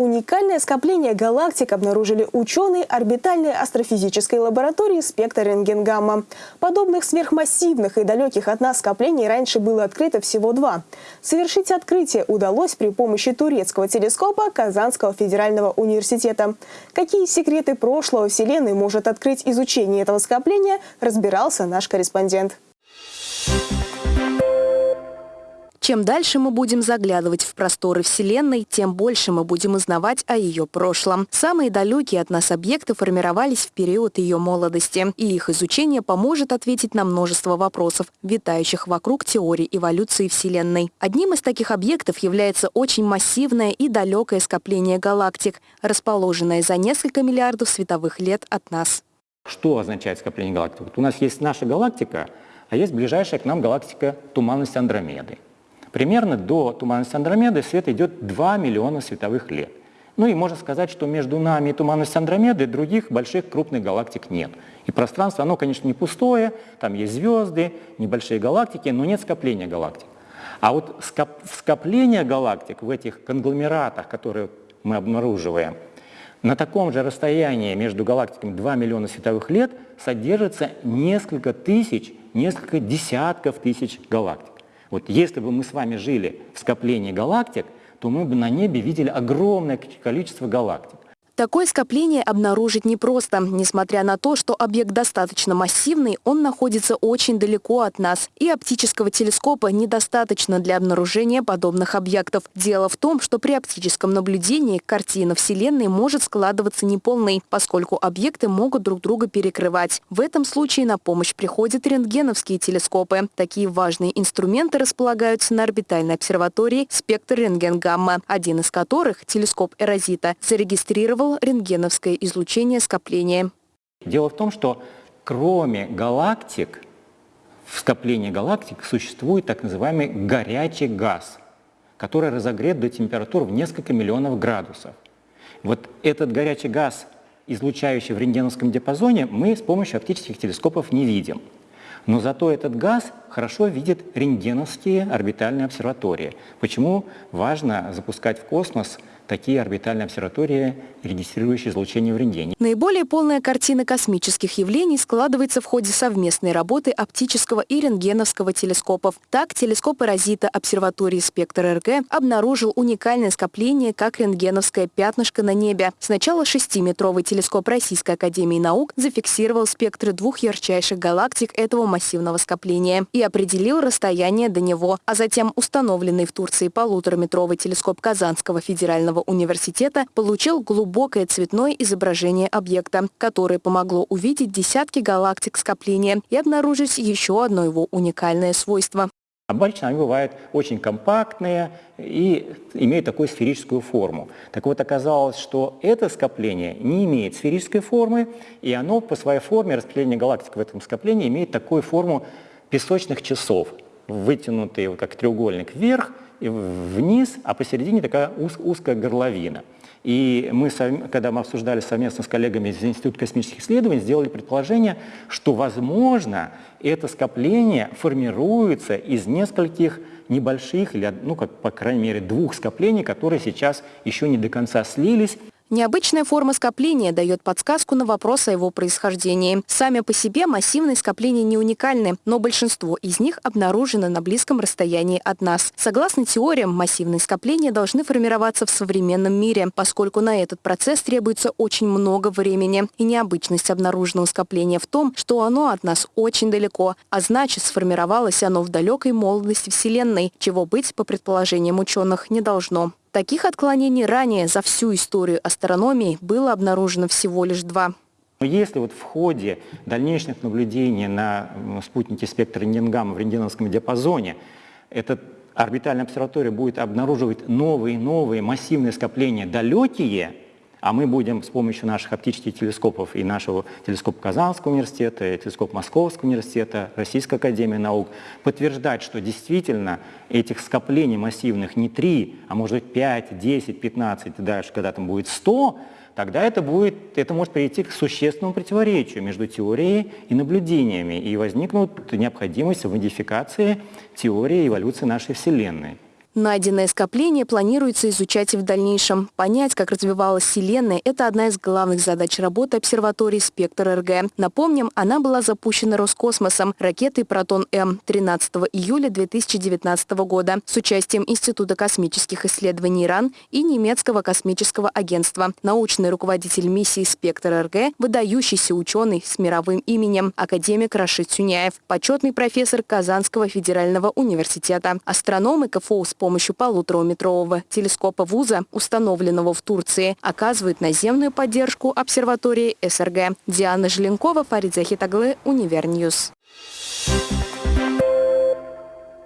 Уникальное скопление галактик обнаружили ученые орбитальной астрофизической лаборатории «Спектр рентгенгамма». Подобных сверхмассивных и далеких от нас скоплений раньше было открыто всего два. Совершить открытие удалось при помощи турецкого телескопа Казанского федерального университета. Какие секреты прошлого Вселенной может открыть изучение этого скопления, разбирался наш корреспондент. Чем дальше мы будем заглядывать в просторы Вселенной, тем больше мы будем узнавать о ее прошлом. Самые далекие от нас объекты формировались в период ее молодости, и их изучение поможет ответить на множество вопросов, витающих вокруг теории эволюции Вселенной. Одним из таких объектов является очень массивное и далекое скопление галактик, расположенное за несколько миллиардов световых лет от нас. Что означает скопление галактик? Вот у нас есть наша галактика, а есть ближайшая к нам галактика туманность Андромеды. Примерно до туманности Андромеды свет идет 2 миллиона световых лет. Ну и можно сказать, что между нами и туманностью Андромеды других больших крупных галактик нет. И пространство, оно, конечно, не пустое, там есть звезды, небольшие галактики, но нет скопления галактик. А вот скоп скопление галактик в этих конгломератах, которые мы обнаруживаем, на таком же расстоянии между галактиками 2 миллиона световых лет содержится несколько тысяч, несколько десятков тысяч галактик. Вот если бы мы с вами жили в скоплении галактик, то мы бы на небе видели огромное количество галактик. Такое скопление обнаружить непросто. Несмотря на то, что объект достаточно массивный, он находится очень далеко от нас. И оптического телескопа недостаточно для обнаружения подобных объектов. Дело в том, что при оптическом наблюдении картина Вселенной может складываться неполной, поскольку объекты могут друг друга перекрывать. В этом случае на помощь приходят рентгеновские телескопы. Такие важные инструменты располагаются на орбитальной обсерватории «Спектр рентген-гамма», один из которых, телескоп Эрозита, зарегистрировал рентгеновское излучение скопления. Дело в том, что кроме галактик, в скоплении галактик существует так называемый горячий газ, который разогрет до температур в несколько миллионов градусов. Вот этот горячий газ, излучающий в рентгеновском диапазоне, мы с помощью оптических телескопов не видим. Но зато этот газ хорошо видит рентгеновские орбитальные обсерватории. Почему важно запускать в космос такие орбитальные обсерватории, регистрирующие излучение в рентгене. Наиболее полная картина космических явлений складывается в ходе совместной работы оптического и рентгеновского телескопов. Так, телескоп Эрозита обсерватории «Спектр РГ» обнаружил уникальное скопление, как рентгеновское пятнышко на небе. Сначала шестиметровый телескоп Российской Академии Наук зафиксировал спектры двух ярчайших галактик этого массивного скопления и определил расстояние до него, а затем установленный в Турции полутораметровый телескоп Казанского федерального университета получил глубокое цветное изображение объекта, которое помогло увидеть десятки галактик скопления и обнаружить еще одно его уникальное свойство. Обычно они бывают очень компактные и имеют такую сферическую форму. Так вот, оказалось, что это скопление не имеет сферической формы, и оно по своей форме, распределение галактик в этом скоплении, имеет такую форму песочных часов, вытянутые как треугольник вверх и вниз, а посередине такая уз, узкая горловина. И мы, когда мы обсуждали совместно с коллегами из Института космических исследований, сделали предположение, что, возможно, это скопление формируется из нескольких небольших, или, ну, как, по крайней мере, двух скоплений, которые сейчас еще не до конца слились, Необычная форма скопления дает подсказку на вопрос о его происхождении. Сами по себе массивные скопления не уникальны, но большинство из них обнаружено на близком расстоянии от нас. Согласно теориям, массивные скопления должны формироваться в современном мире, поскольку на этот процесс требуется очень много времени. И необычность обнаруженного скопления в том, что оно от нас очень далеко, а значит сформировалось оно в далекой молодости Вселенной, чего быть, по предположениям ученых, не должно. Таких отклонений ранее за всю историю астрономии было обнаружено всего лишь два. Если вот в ходе дальнейших наблюдений на спутнике спектра рентгенгамма в рентгеновском диапазоне эта орбитальная обсерватория будет обнаруживать новые новые массивные скопления далекие, а мы будем с помощью наших оптических телескопов и нашего телескопа Казанского университета, и телескопа Московского университета, Российской академии наук подтверждать, что действительно этих скоплений массивных не 3, а может быть 5, 10, 15 и дальше, когда там будет 100, тогда это, будет, это может привести к существенному противоречию между теорией и наблюдениями, и возникнут необходимость в модификации теории эволюции нашей Вселенной. Найденное скопление планируется изучать и в дальнейшем. Понять, как развивалась Вселенная – это одна из главных задач работы обсерватории «Спектр РГ». Напомним, она была запущена Роскосмосом ракетой «Протон-М» 13 июля 2019 года с участием Института космических исследований ИРАН и немецкого космического агентства. Научный руководитель миссии «Спектр РГ» – выдающийся ученый с мировым именем, академик Рашид Сюняев, почетный профессор Казанского федерального университета. Астрономы КФУ с помощью полутораметрового телескопа вуза, установленного в Турции, оказывают наземную поддержку обсерватории СРГ. Диана Желенкова, Фарид Захитаглы, Univer News. Thank you